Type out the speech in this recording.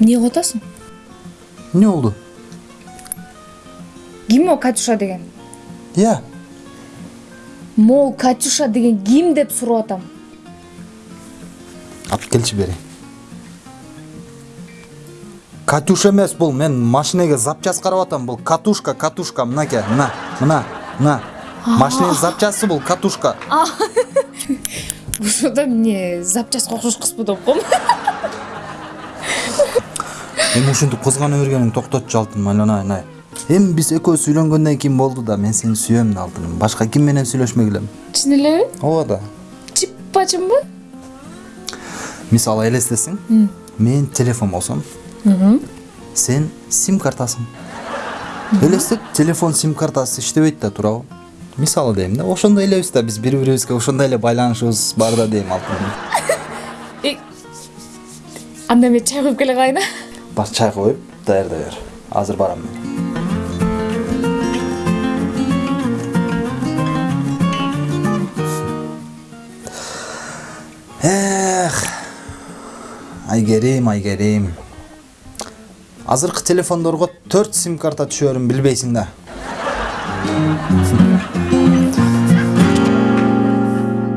угуп атасың эмне болду ким ол катюша деген иә могул катюша деген ким деп сурап атам алып келчи бери катюша эмес бул мен машинеге запчасть карап атам бул катушка катушка мынакей мына мына мына машиненин запчасты бул катушка ошондо эмне запчастка окшош кызбы деп коем эми ушинтип кызгана бергениң токтотчу алтыным айлана айнай эми биз экөөбүз үйлөнгөндөн кийин болду да мен сени сүйөм да алтыным. Башка ким менен сүйлөшмөк элем чын элеби ооба да чиппачымбы мисалы элестесең. Мен телефон болсом. Сен сим картасың элестет телефон сим картасы иштебейт да туурабы. Мисалы дейм да ошондой элебиз да биз бири бирибизге ошондой эле байланышыбыз бар да дейм алтыным. Анда мен чай куюп келе калайын а бар чай коюп даярдай бер азыр барам мен эх айгерим айгерим азыркы телефондорго төрт сим карта түшөрүн билбейсиң да